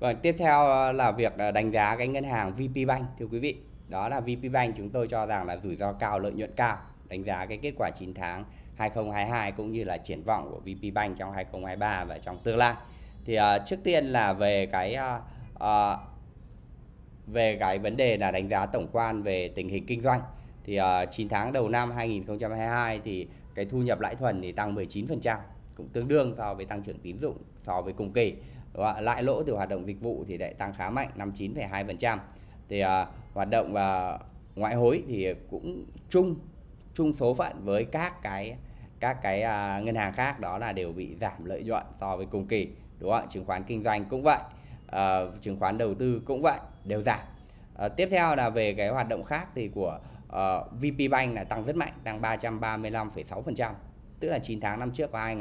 và tiếp theo ờ, là việc ờ, đánh giá cái ngân hàng VPBank thưa quý vị. Đó là VPBank chúng tôi cho rằng là rủi ro cao, lợi nhuận cao. Đánh giá cái kết quả 9 tháng 2022 cũng như là triển vọng của VPBank trong 2023 và trong tương lai. Thì uh, trước tiên là về cái uh, uh, về cái vấn đề là đánh giá tổng quan về tình hình kinh doanh. Thì uh, 9 tháng đầu năm 2022 thì cái thu nhập lãi thuần thì tăng 19%, cũng tương đương so với tăng trưởng tín dụng so với cùng kỳ. Lãi lỗ từ hoạt động dịch vụ thì lại tăng khá mạnh 59,2%. Thì uh, hoạt động uh, ngoại hối thì cũng chung chung số phận với các cái các cái uh, ngân hàng khác đó là đều bị giảm lợi nhuận so với cùng kỳ đúng không ạ chứng khoán kinh doanh cũng vậy uh, chứng khoán đầu tư cũng vậy đều giảm uh, tiếp theo là về cái hoạt động khác thì của uh, VPBank là tăng rất mạnh tăng 335,6% tức là 9 tháng năm trước có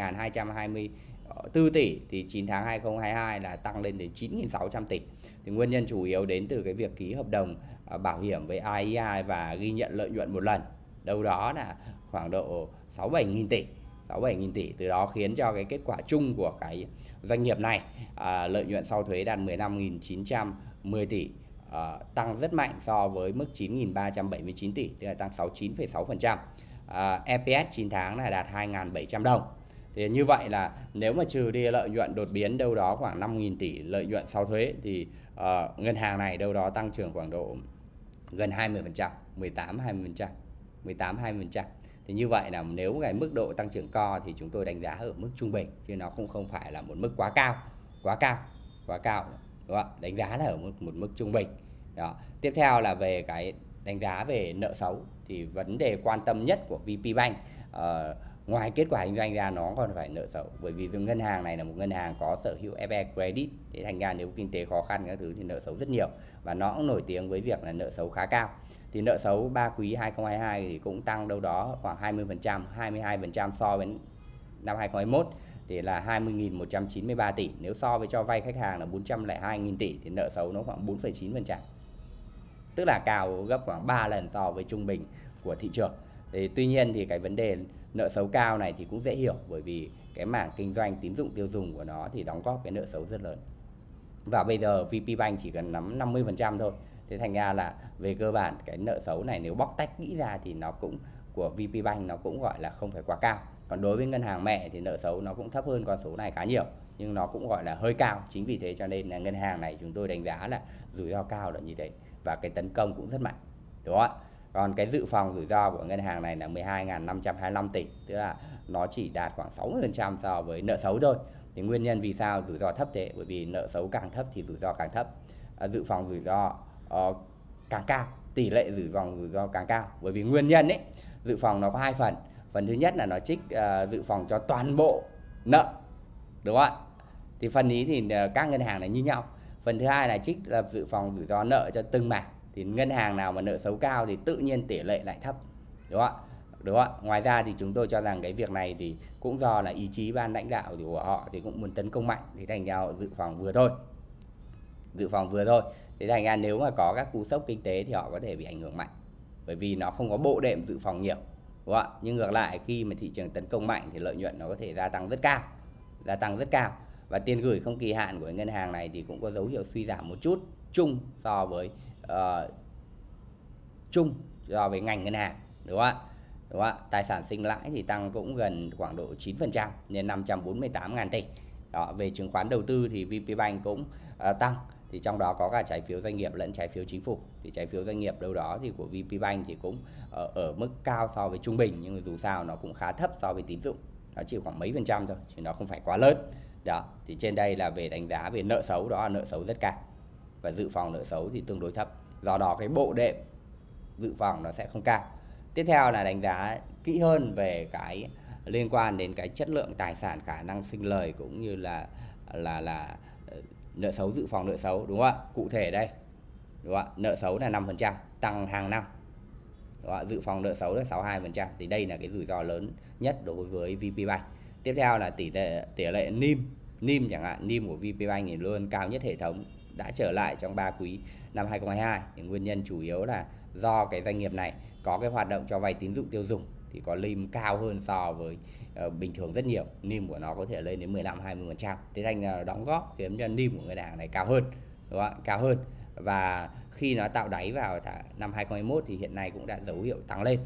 Ờ, 4 tỷ thì 9 tháng 2022 là tăng lên đến 9.600 tỷ. Thì nguyên nhân chủ yếu đến từ cái việc ký hợp đồng ờ, bảo hiểm với IEI và ghi nhận lợi nhuận một lần. Đâu đó là khoảng độ 6 7 nghìn tỷ 6 7 nghìn tỷ. Từ đó khiến cho cái kết quả chung của cái doanh nghiệp này à, lợi nhuận sau thuế đạt 15.910 tỷ à, tăng rất mạnh so với mức 9.379 tỷ tức là tăng 69,6% à, EPS 9 tháng là đạt 2.700 đồng thì như vậy là nếu mà trừ đi lợi nhuận đột biến đâu đó khoảng 5.000 tỷ lợi nhuận sau thuế thì uh, ngân hàng này đâu đó tăng trưởng khoảng độ gần 20%, 18 20%, 18 20%. Thì như vậy là nếu cái mức độ tăng trưởng co thì chúng tôi đánh giá ở mức trung bình chứ nó cũng không phải là một mức quá cao, quá cao, quá cao. Đúng không? Đánh giá là ở mức một mức trung bình. Đó. Tiếp theo là về cái đánh giá về nợ xấu thì vấn đề quan tâm nhất của VPBank uh, ờ, ngoài kết quả kinh doanh ra nó còn phải nợ xấu bởi vì ngân hàng này là một ngân hàng có sở hữu FE credit thì thành ra nếu kinh tế khó khăn các thứ thì nợ xấu rất nhiều và nó cũng nổi tiếng với việc là nợ xấu khá cao thì nợ xấu 3 quý 2022 thì cũng tăng đâu đó khoảng 20%, 22% so với năm 2021 thì là 20.193 tỷ. Nếu so với cho vay khách hàng là 402.000 tỷ thì nợ xấu nó khoảng 4,9%. Tức là cao gấp khoảng 3 lần so với trung bình của thị trường. Thì tuy nhiên thì cái vấn đề nợ xấu cao này thì cũng dễ hiểu, bởi vì cái mảng kinh doanh, tín dụng, tiêu dùng của nó thì đóng góp cái nợ xấu rất lớn. Và bây giờ VPBank chỉ cần nắm 50% thôi. Thế thành ra là về cơ bản cái nợ xấu này nếu bóc tách kỹ ra thì nó cũng, của VPBank nó cũng gọi là không phải quá cao. Còn đối với ngân hàng mẹ thì nợ xấu nó cũng thấp hơn con số này khá nhiều, nhưng nó cũng gọi là hơi cao. Chính vì thế cho nên là ngân hàng này chúng tôi đánh giá là rủi ro cao là như thế. Và cái tấn công cũng rất mạnh, đúng không ạ? Còn cái dự phòng rủi ro của ngân hàng này là 12.525 tỷ tức là nó chỉ đạt khoảng 60% so với nợ xấu thôi. Thì nguyên nhân vì sao rủi ro thấp thế? Bởi vì nợ xấu càng thấp thì rủi ro càng thấp. À, dự phòng rủi ro uh, càng cao tỷ lệ rủi ro rủi ro càng cao. Bởi vì nguyên nhân ấy dự phòng nó có hai phần. Phần thứ nhất là nó trích uh, dự phòng cho toàn bộ nợ đúng không ạ? Thì phần ý thì uh, các ngân hàng này như nhau. Phần thứ hai là trích lập dự phòng rủi ro nợ cho từng mảng thì ngân hàng nào mà nợ xấu cao thì tự nhiên tỷ lệ lại thấp, đúng không ạ? Đúng không ạ? Ngoài ra thì chúng tôi cho rằng cái việc này thì cũng do là ý chí ban lãnh đạo của họ thì cũng muốn tấn công mạnh. Thì thành ra họ dự phòng vừa thôi. Dự phòng vừa thôi. Thế thành ra nếu mà có các cú sốc kinh tế thì họ có thể bị ảnh hưởng mạnh. Bởi vì nó không có bộ đệm dự phòng nhiều, đúng không ạ? Nhưng ngược lại, khi mà thị trường tấn công mạnh thì lợi nhuận nó có thể gia tăng rất cao, gia tăng rất cao và tiền gửi không kỳ hạn của ngân hàng này thì cũng có dấu hiệu suy giảm một chút chung so với uh, chung so với ngành ngân hàng đúng không ạ? Đúng không ạ? Tài sản sinh lãi thì tăng cũng gần khoảng độ 9% lên 548 ngàn tỷ. Đó về chứng khoán đầu tư thì VPBank cũng uh, tăng. Thì trong đó có cả trái phiếu doanh nghiệp lẫn trái phiếu chính phủ. Thì trái phiếu doanh nghiệp đâu đó thì của VPBank thì cũng ở, ở mức cao so với trung bình nhưng mà dù sao nó cũng khá thấp so với tín dụng. Nó chỉ khoảng mấy phần trăm thôi chứ nó không phải quá lớn đó, thì trên đây là về đánh giá về nợ xấu, đó là nợ xấu rất cao. Và dự phòng nợ xấu thì tương đối thấp. Do đó cái bộ đệm dự phòng nó sẽ không cao. Tiếp theo là đánh giá kỹ hơn về cái liên quan đến cái chất lượng tài sản, khả năng sinh lời cũng như là là là ờ, nợ xấu, dự phòng nợ xấu, đúng không ạ? Cụ thể đây, đúng không ạ? Nợ xấu là 5% tăng hàng năm. Đúng không dự phòng nợ xấu là 62% thì đây là cái rủi ro lớn nhất đối với VPBank tiếp theo là tỷ lệ tỷ lệ NIM. NIM chẳng hạn NIM của VPBank thì luôn cao nhất hệ thống đã trở lại trong 3 quý năm 2022 thì nguyên nhân chủ yếu là do cái doanh nghiệp này có cái hoạt động cho vay tín dụng tiêu dùng thì có NIM cao hơn so với uh, bình thường rất nhiều. Nim của nó có thể lên đến 15 20 phần trăm. Thế thành là đóng góp khiến cho nim của ngân hàng này cao hơn đúng không? cao hơn. Và khi nó tạo đáy vào năm 2021 thì hiện nay cũng đã dấu hiệu tăng lên.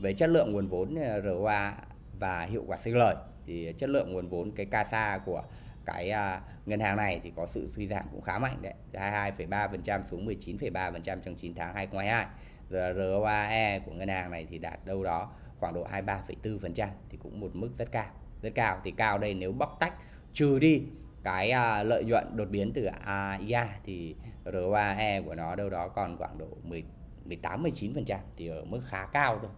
Về chất lượng nguồn vốn ờ, ROA và hiệu quả sinh lời thì chất lượng nguồn vốn cái CASA của cái uh, ngân hàng này thì có sự suy giảm cũng khá mạnh đấy 22,3% xuống 19,3% trong 9 tháng 2022 rồi ROAE của ngân hàng này thì đạt đâu đó khoảng độ 23,4% thì cũng một mức rất cao rất cao. Thì cao đây nếu bóc tách trừ đi cái uh, lợi nhuận đột biến từ AIA thì ROAE của nó đâu đó còn khoảng độ 10 18 19% thì ở mức khá cao thôi.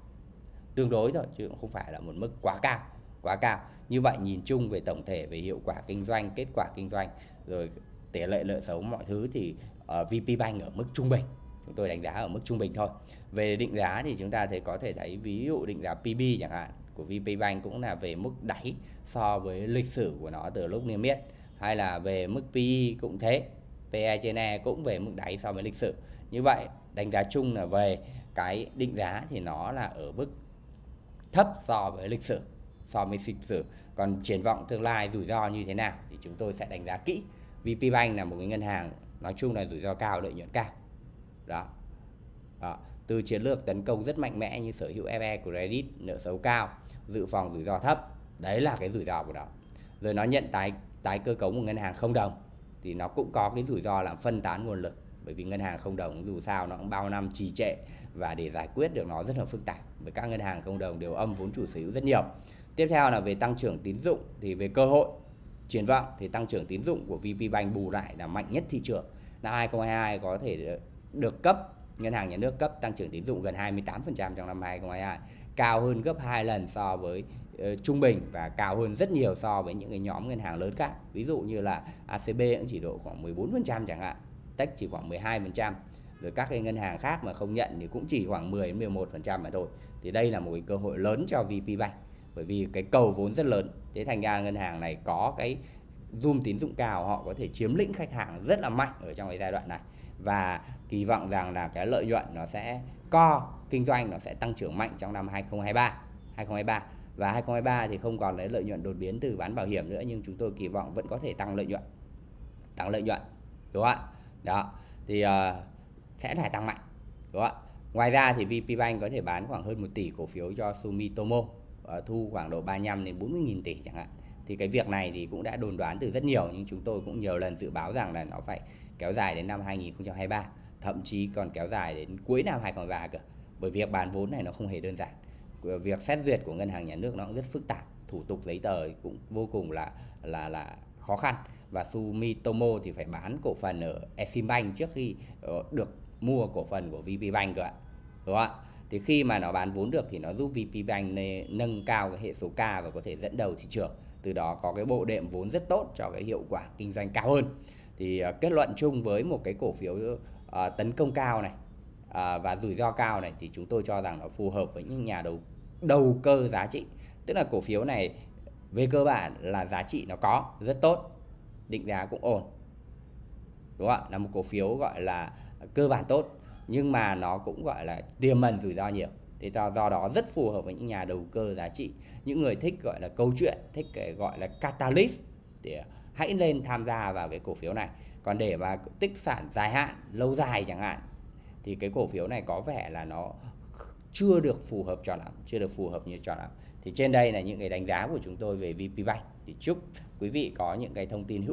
Tương đối thôi chứ cũng không phải là một mức quá cao, quá cao. Như vậy nhìn chung về tổng thể về hiệu quả kinh doanh, kết quả kinh doanh rồi tỷ lệ nợ xấu mọi thứ thì uh, VP Bank ở mức trung bình. Chúng tôi đánh giá ở mức trung bình thôi. Về định giá thì chúng ta thấy có thể thấy ví dụ định giá PB chẳng hạn của VP Bank cũng là về mức đáy so với lịch sử của nó từ lúc niêm yết hay là về mức PE cũng thế PE trên E cũng về mức đáy so với lịch sử như vậy đánh giá chung là về cái định giá thì nó là ở mức thấp so với lịch sử so với lịch sử. Còn triển vọng tương lai rủi ro như thế nào thì chúng tôi sẽ đánh giá kỹ. VP Bank là một cái ngân hàng nói chung là rủi ro cao lợi nhuận cao. Đó, đó. từ chiến lược tấn công rất mạnh mẽ như sở hữu FE credit nợ xấu cao dự phòng rủi ro thấp đấy là cái rủi ro của nó. Rồi nó nhận tái tái cơ cấu một ngân hàng không đồng thì nó cũng có cái rủi ro là phân tán nguồn lực. Bởi vì ngân hàng không đồng dù sao nó cũng bao năm trì trệ và để giải quyết được nó rất là phức tạp. Bởi các ngân hàng không đồng đều âm vốn chủ sở hữu rất nhiều tiếp theo là về tăng trưởng tín dụng thì về cơ hội triển vọng thì tăng trưởng tín dụng của VP Bank bù lại là mạnh nhất thị trường năm 2022 có thể được cấp ngân hàng nhà nước cấp tăng trưởng tín dụng gần 28% trong năm 2022 cao hơn gấp 2 lần so với uh, trung bình và cao hơn rất nhiều so với những cái nhóm ngân hàng lớn khác. Ví dụ như là ACB cũng chỉ độ khoảng 14% chẳng hạn, Tech chỉ khoảng 12%. Rồi các cái ngân hàng khác mà không nhận thì cũng chỉ khoảng 10 11% mà thôi. Thì đây là một cái cơ hội lớn cho VP Bank bởi vì cái cầu vốn rất lớn. Thế thành ra ngân hàng này có cái zoom tín dụng cao họ có thể chiếm lĩnh khách hàng rất là mạnh ở trong cái giai đoạn này. Và kỳ vọng rằng là cái lợi nhuận nó sẽ co kinh doanh nó sẽ tăng trưởng mạnh trong năm 2023 2023 và 2023 thì không còn lấy lợi nhuận đột biến từ bán bảo hiểm nữa nhưng chúng tôi kỳ vọng vẫn có thể tăng lợi nhuận tăng lợi nhuận đúng không ạ? Đó thì uh, sẽ phải tăng mạnh đúng không ạ? Ngoài ra thì VPBank có thể bán khoảng hơn 1 tỷ cổ phiếu cho Sumitomo. Ờ, thu khoảng độ 35 đến 40 nghìn tỷ chẳng hạn. Thì cái việc này thì cũng đã đồn đoán từ rất nhiều, nhưng chúng tôi cũng nhiều lần dự báo rằng là nó phải kéo dài đến năm 2023 thậm chí còn kéo dài đến cuối năm 2023 cơ. Bởi việc bán vốn này nó không hề đơn giản. Ờ, việc xét duyệt của ngân hàng nhà nước nó cũng rất phức tạp. Thủ tục giấy tờ cũng vô cùng là là là khó khăn. Và Sumitomo thì phải bán cổ phần ở Eximbank trước khi ờ, được mua cổ phần của VP Bank cơ ạ. Đúng không ạ? Thì khi mà nó bán vốn được thì nó giúp VPBank nâng cao cái hệ số K và có thể dẫn đầu thị trường. Từ đó có cái bộ đệm vốn rất tốt cho cái hiệu quả kinh doanh cao hơn. Thì uh, kết luận chung với một cái cổ phiếu uh, tấn công cao này uh, và rủi ro cao này thì chúng tôi cho rằng nó phù hợp với những nhà đầu đầu cơ giá trị. Tức là cổ phiếu này về cơ bản là giá trị nó có rất tốt định giá cũng ổn. Đúng không ạ? Là một cổ phiếu gọi là cơ bản tốt nhưng mà nó cũng gọi là tiềm ẩn rủi ro nhiều. Thì do, do đó rất phù hợp với những nhà đầu cơ giá trị. Những người thích gọi là câu chuyện thích cái gọi là catalyst thì hãy lên tham gia vào cái cổ phiếu này. Còn để mà tích sản dài hạn lâu dài chẳng hạn thì cái cổ phiếu này có vẻ là nó chưa được phù hợp cho lắm chưa được phù hợp như cho lắm. Thì trên đây là những cái đánh giá của chúng tôi về VPBank thì chúc quý vị có những cái thông tin hữu